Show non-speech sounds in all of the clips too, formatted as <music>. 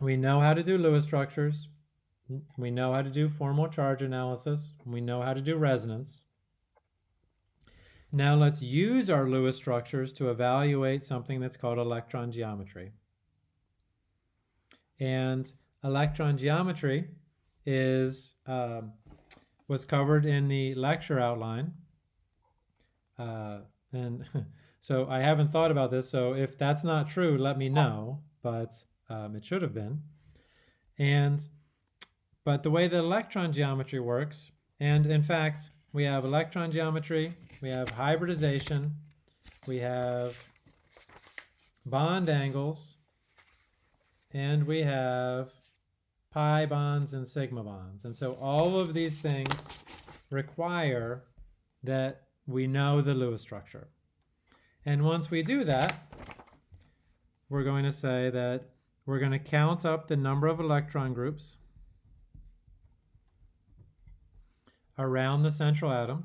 we know how to do Lewis structures. We know how to do formal charge analysis. We know how to do resonance. Now let's use our Lewis structures to evaluate something that's called electron geometry. And electron geometry is um, was covered in the lecture outline. Uh, and <laughs> so I haven't thought about this, so if that's not true, let me know, but um, it should have been. And, but the way that electron geometry works, and in fact, we have electron geometry, we have hybridization, we have bond angles, and we have pi bonds and sigma bonds. And so all of these things require that we know the Lewis structure. And once we do that, we're going to say that we're going to count up the number of electron groups around the central atom.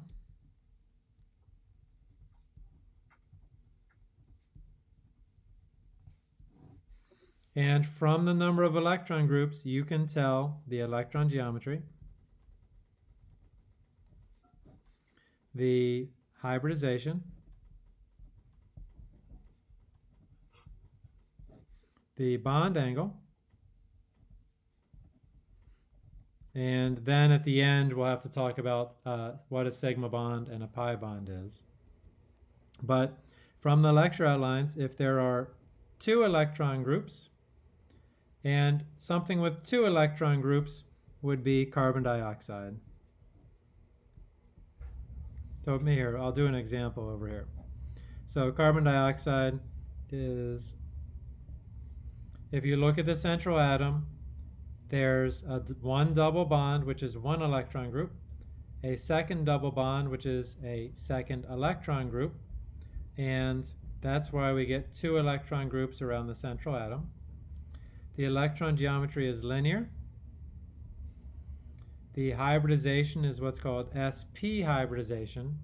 And from the number of electron groups, you can tell the electron geometry, the hybridization, the bond angle, and then at the end we'll have to talk about uh, what a sigma bond and a pi bond is. But from the lecture outlines, if there are two electron groups, and something with two electron groups would be carbon dioxide. So here, I'll do an example over here. So carbon dioxide is, if you look at the central atom, there's a, one double bond, which is one electron group, a second double bond, which is a second electron group, and that's why we get two electron groups around the central atom. The electron geometry is linear. The hybridization is what's called sp hybridization.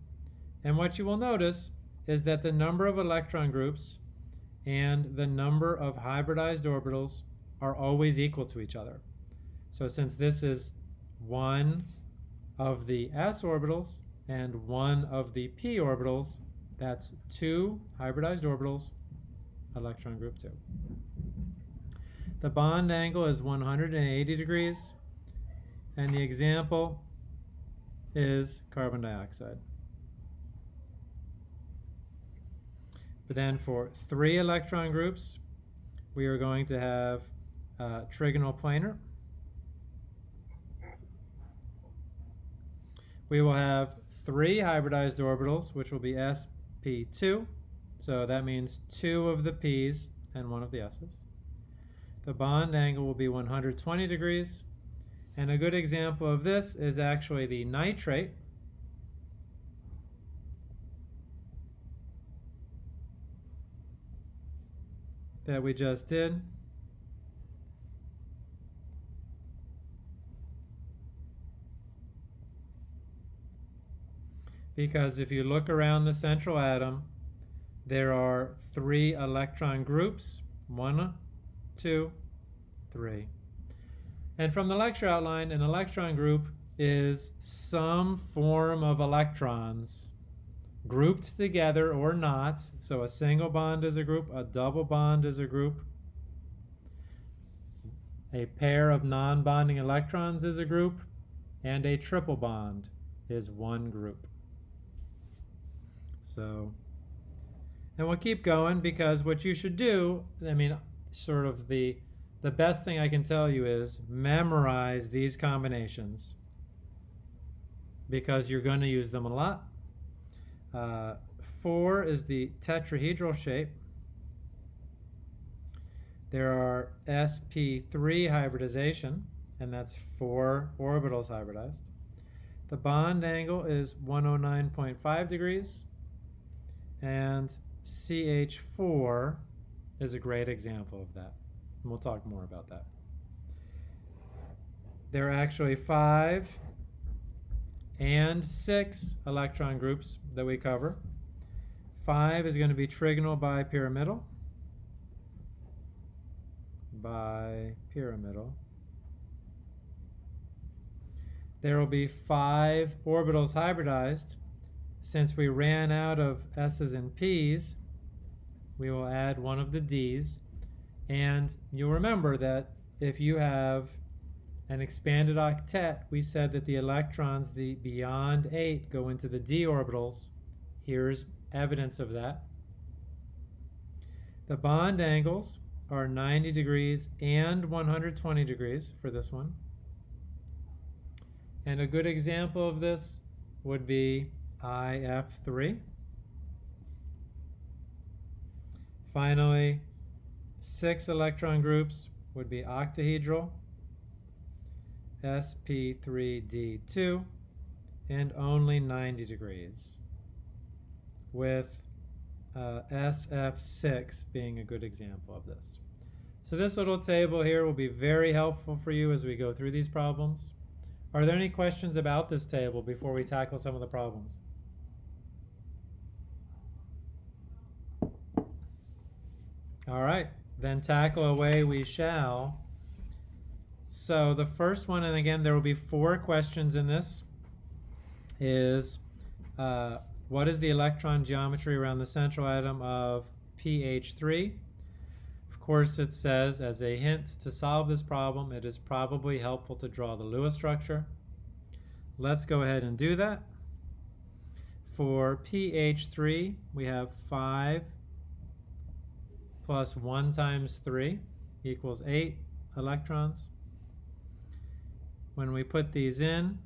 And what you will notice is that the number of electron groups and the number of hybridized orbitals are always equal to each other. So since this is one of the s orbitals and one of the p orbitals, that's two hybridized orbitals, electron group 2. The bond angle is 180 degrees, and the example is carbon dioxide. But then for three electron groups, we are going to have uh, trigonal planar. We will have three hybridized orbitals, which will be sp2. So that means two of the p's and one of the s's. The bond angle will be 120 degrees. And a good example of this is actually the nitrate. That we just did. Because if you look around the central atom, there are three electron groups, one two, three. And from the lecture outline, an electron group is some form of electrons grouped together or not. So a single bond is a group, a double bond is a group, a pair of non-bonding electrons is a group, and a triple bond is one group. So, and we'll keep going because what you should do, I mean, sort of the the best thing I can tell you is memorize these combinations because you're going to use them a lot. Uh, four is the tetrahedral shape. There are sp3 hybridization, and that's four orbitals hybridized. The bond angle is 109.5 degrees, and CH4 is a great example of that. And we'll talk more about that. There are actually five and six electron groups that we cover. Five is going to be trigonal bipyramidal. bipyramidal. There will be five orbitals hybridized. Since we ran out of S's and P's, we will add one of the D's. And you'll remember that if you have an expanded octet, we said that the electrons the beyond 8 go into the d orbitals. Here's evidence of that. The bond angles are 90 degrees and 120 degrees for this one. And a good example of this would be IF3. Finally, six electron groups would be octahedral, sp3d2, and only 90 degrees, with uh, SF6 being a good example of this. So this little table here will be very helpful for you as we go through these problems. Are there any questions about this table before we tackle some of the problems? All right, then tackle away we shall. So the first one, and again, there will be four questions in this, is uh, what is the electron geometry around the central atom of PH3? Of course, it says, as a hint to solve this problem, it is probably helpful to draw the Lewis structure. Let's go ahead and do that. For PH3, we have 5 plus 1 times 3 equals 8 electrons. When we put these in,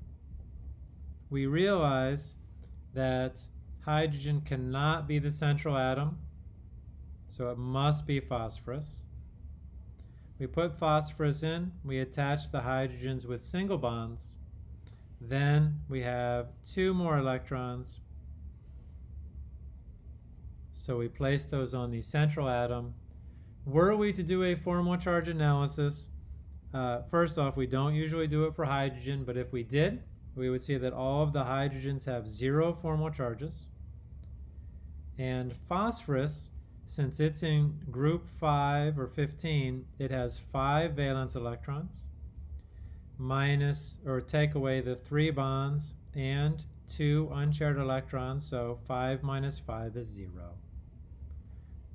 we realize that hydrogen cannot be the central atom, so it must be phosphorus. We put phosphorus in, we attach the hydrogens with single bonds, then we have two more electrons so we place those on the central atom. Were we to do a formal charge analysis, uh, first off, we don't usually do it for hydrogen, but if we did, we would see that all of the hydrogens have zero formal charges. And phosphorus, since it's in group 5 or 15, it has 5 valence electrons, minus or take away the 3 bonds and 2 unshared electrons, so 5 minus 5 is 0.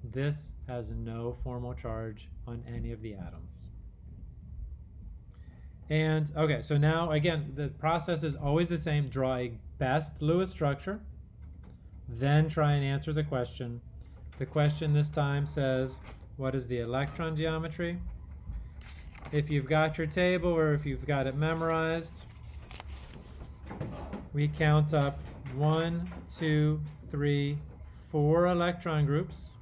This has no formal charge on any of the atoms. And okay, so now again, the process is always the same. Draw a best Lewis structure, then try and answer the question. The question this time says, what is the electron geometry? If you've got your table or if you've got it memorized, we count up one, two, three, four electron groups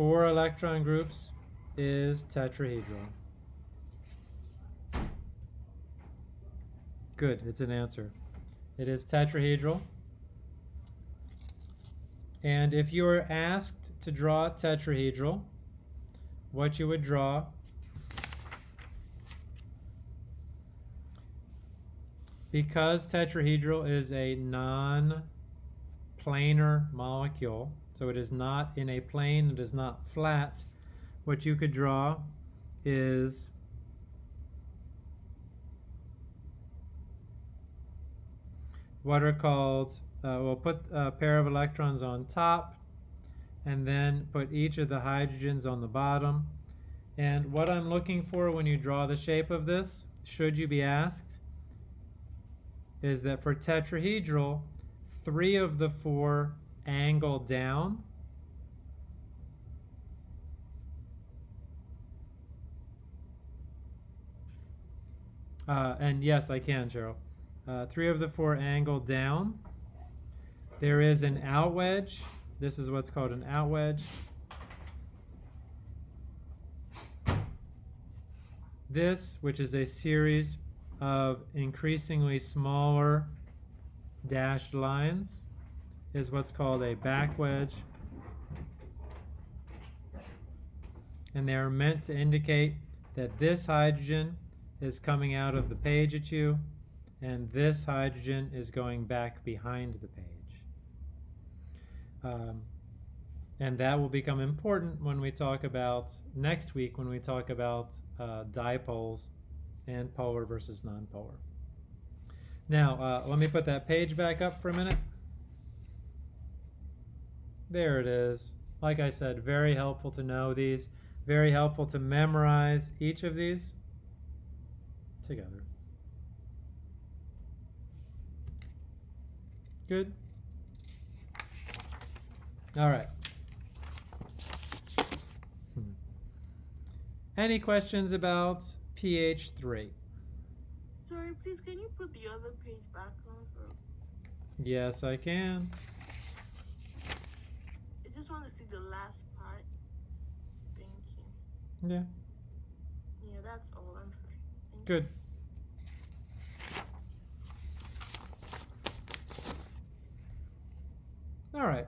four electron groups is tetrahedral. Good, it's an answer. It is tetrahedral. And if you were asked to draw tetrahedral, what you would draw because tetrahedral is a non-planar molecule, so it is not in a plane, it is not flat. What you could draw is what are called, uh, we'll put a pair of electrons on top and then put each of the hydrogens on the bottom. And what I'm looking for when you draw the shape of this, should you be asked, is that for tetrahedral, three of the four angle down. Uh, and yes, I can, Cheryl. Uh, three of the four angle down. There is an out wedge. This is what's called an out wedge. This, which is a series of increasingly smaller dashed lines, is what's called a back wedge. And they are meant to indicate that this hydrogen is coming out of the page at you and this hydrogen is going back behind the page. Um, And that will become important when we talk about next week when we talk about uh, dipoles and polar versus nonpolar. Now, uh, let me put that page back up for a minute. There it is. Like I said, very helpful to know these. Very helpful to memorize each of these together. Good? All right. Hmm. Any questions about PH 3? Sorry, please, can you put the other page back on for? Yes, I can. I just want to see the last part. Thank you. Yeah, Yeah, that's all. I'm fine. Thank good. All right.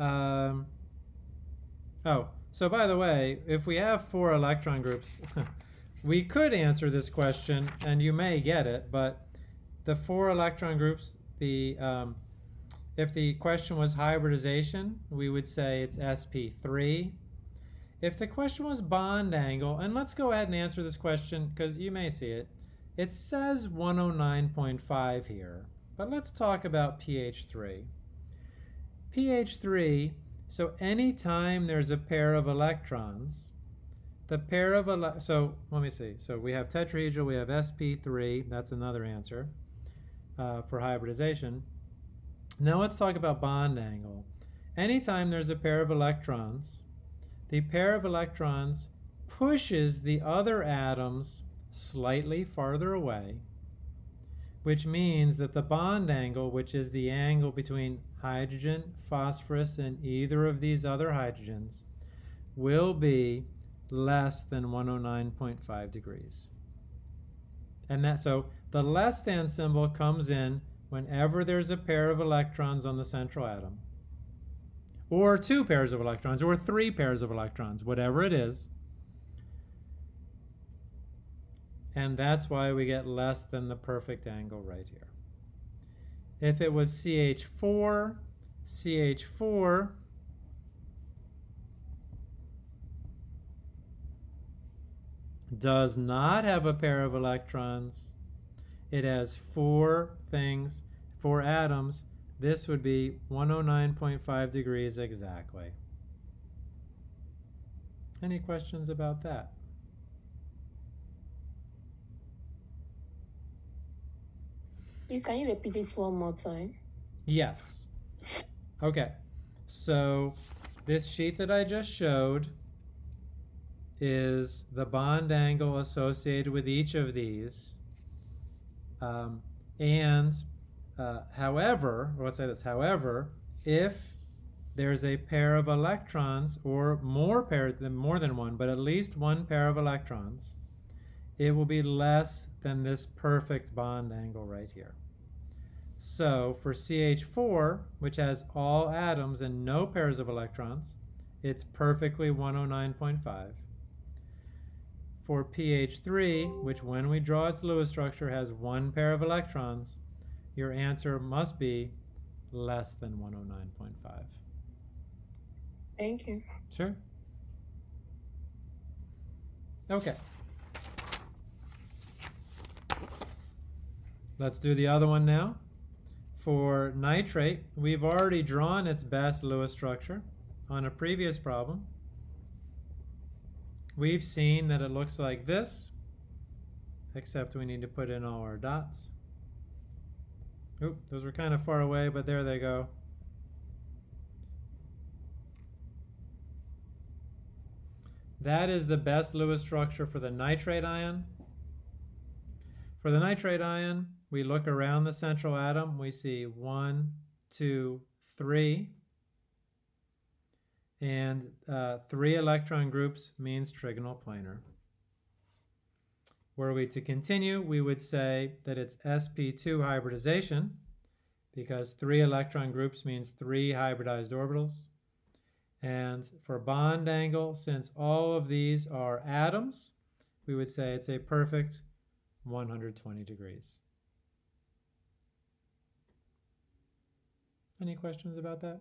Um, oh, so by the way, if we have four electron groups, <laughs> we could answer this question, and you may get it, but the four electron groups, the um, if the question was hybridization, we would say it's sp3. If the question was bond angle, and let's go ahead and answer this question because you may see it. It says 109.5 here, but let's talk about PH 3. PH 3, so anytime there's a pair of electrons, the pair of ele so let me see. So we have tetrahedral, we have sp3. That's another answer uh, for hybridization. Now let's talk about bond angle. Anytime there's a pair of electrons, the pair of electrons pushes the other atoms slightly farther away, which means that the bond angle, which is the angle between hydrogen, phosphorus, and either of these other hydrogens, will be less than 109.5 degrees. And that so the less than symbol comes in whenever there's a pair of electrons on the central atom, or two pairs of electrons, or three pairs of electrons, whatever it is. And that's why we get less than the perfect angle right here. If it was CH4, CH4 does not have a pair of electrons. It has four things, four atoms. This would be 109.5 degrees exactly. Any questions about that? Please, can you repeat it one more time? Yes. Okay. So this sheet that I just showed is the bond angle associated with each of these. Um, and uh, however, let's say this, however, if there's a pair of electrons or more pairs than more than one, but at least one pair of electrons, it will be less than this perfect bond angle right here. So for CH4, which has all atoms and no pairs of electrons, it's perfectly 109.5. For PH3, which when we draw its Lewis structure has one pair of electrons, your answer must be less than 109.5. Thank you. Sure. Okay. Let's do the other one now. For nitrate, we've already drawn its best Lewis structure on a previous problem. We've seen that it looks like this, except we need to put in all our dots. Oop, those were kind of far away, but there they go. That is the best Lewis structure for the nitrate ion. For the nitrate ion, we look around the central atom, we see one, two, three. And uh, three electron groups means trigonal planar. Were we to continue, we would say that it's sp2 hybridization because three electron groups means three hybridized orbitals. And for bond angle, since all of these are atoms, we would say it's a perfect 120 degrees. Any questions about that?